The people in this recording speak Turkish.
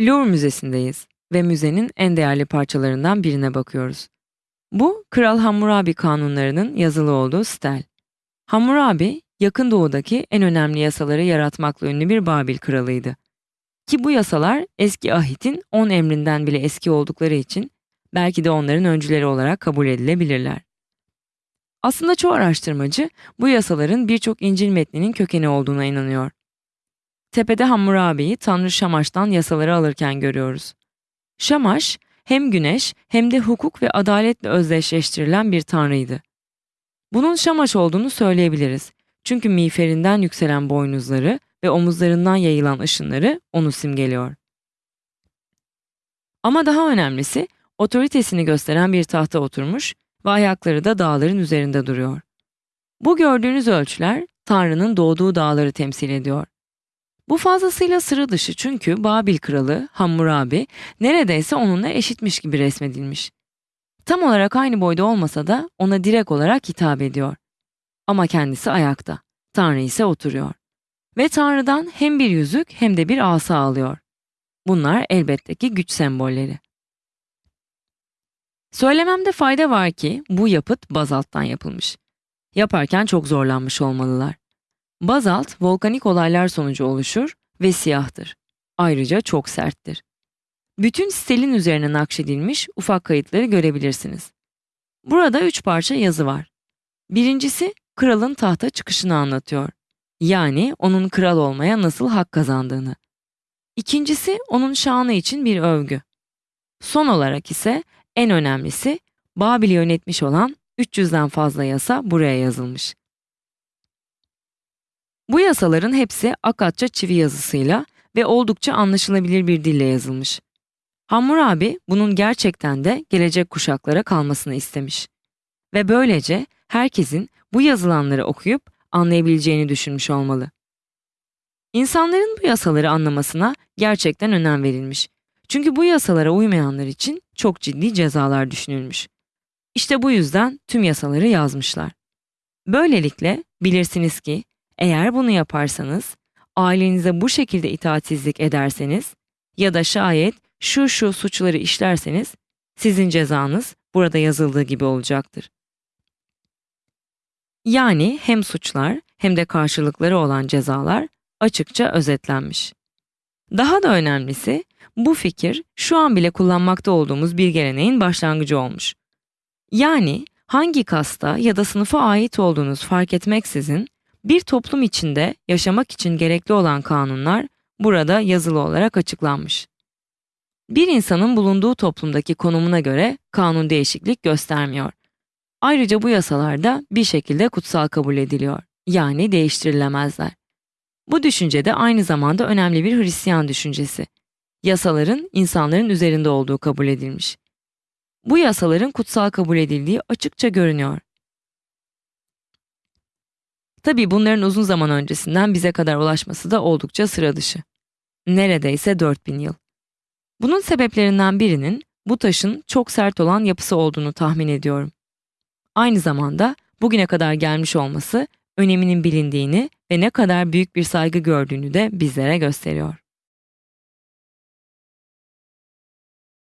Louvre Müzesi'ndeyiz ve müzenin en değerli parçalarından birine bakıyoruz. Bu, Kral Hammurabi kanunlarının yazılı olduğu stel. Hammurabi, yakın doğudaki en önemli yasaları yaratmakla ünlü bir Babil kralıydı. Ki bu yasalar eski ahitin 10 emrinden bile eski oldukları için belki de onların öncüleri olarak kabul edilebilirler. Aslında çoğu araştırmacı bu yasaların birçok İncil metninin kökeni olduğuna inanıyor. Tepede Hammurabi'yi Tanrı Şamaş'tan yasaları alırken görüyoruz. Şamaş hem güneş hem de hukuk ve adaletle özdeşleştirilen bir tanrıydı. Bunun Şamaş olduğunu söyleyebiliriz. Çünkü miğferinden yükselen boynuzları ve omuzlarından yayılan ışınları onu simgeliyor. Ama daha önemlisi otoritesini gösteren bir tahta oturmuş ve ayakları da dağların üzerinde duruyor. Bu gördüğünüz ölçüler Tanrı'nın doğduğu dağları temsil ediyor. Bu fazlasıyla sıra dışı çünkü Babil kralı Hammurabi neredeyse onunla eşitmiş gibi resmedilmiş. Tam olarak aynı boyda olmasa da ona direkt olarak hitap ediyor. Ama kendisi ayakta, Tanrı ise oturuyor. Ve Tanrı'dan hem bir yüzük hem de bir asa alıyor. Bunlar elbette ki güç sembolleri. Söylememde fayda var ki bu yapıt bazalttan yapılmış. Yaparken çok zorlanmış olmalılar. Bazalt volkanik olaylar sonucu oluşur ve siyahtır. Ayrıca çok serttir. Bütün stelin üzerine nakşedilmiş ufak kayıtları görebilirsiniz. Burada üç parça yazı var. Birincisi kralın tahta çıkışını anlatıyor. Yani onun kral olmaya nasıl hak kazandığını. İkincisi onun şanı için bir övgü. Son olarak ise en önemlisi Babil'i yönetmiş olan 300'den fazla yasa buraya yazılmış. Bu yasaların hepsi Akatça çivi yazısıyla ve oldukça anlaşılabilir bir dille yazılmış. Hammurabi bunun gerçekten de gelecek kuşaklara kalmasını istemiş. Ve böylece herkesin bu yazılanları okuyup anlayabileceğini düşünmüş olmalı. İnsanların bu yasaları anlamasına gerçekten önem verilmiş. Çünkü bu yasalara uymayanlar için çok ciddi cezalar düşünülmüş. İşte bu yüzden tüm yasaları yazmışlar. Böylelikle bilirsiniz ki eğer bunu yaparsanız, ailenize bu şekilde itaatsizlik ederseniz ya da şayet şu şu suçları işlerseniz sizin cezanız burada yazıldığı gibi olacaktır. Yani hem suçlar hem de karşılıkları olan cezalar açıkça özetlenmiş. Daha da önemlisi bu fikir şu an bile kullanmakta olduğumuz bir geleneğin başlangıcı olmuş. Yani hangi kasta ya da sınıfa ait olduğunuz fark etmeksizin bir toplum içinde yaşamak için gerekli olan kanunlar burada yazılı olarak açıklanmış. Bir insanın bulunduğu toplumdaki konumuna göre kanun değişiklik göstermiyor. Ayrıca bu yasalar bir şekilde kutsal kabul ediliyor. Yani değiştirilemezler. Bu düşünce de aynı zamanda önemli bir Hristiyan düşüncesi. Yasaların insanların üzerinde olduğu kabul edilmiş. Bu yasaların kutsal kabul edildiği açıkça görünüyor. Tabii bunların uzun zaman öncesinden bize kadar ulaşması da oldukça sıra dışı. Neredeyse 4000 yıl. Bunun sebeplerinden birinin bu taşın çok sert olan yapısı olduğunu tahmin ediyorum. Aynı zamanda bugüne kadar gelmiş olması öneminin bilindiğini ve ne kadar büyük bir saygı gördüğünü de bizlere gösteriyor.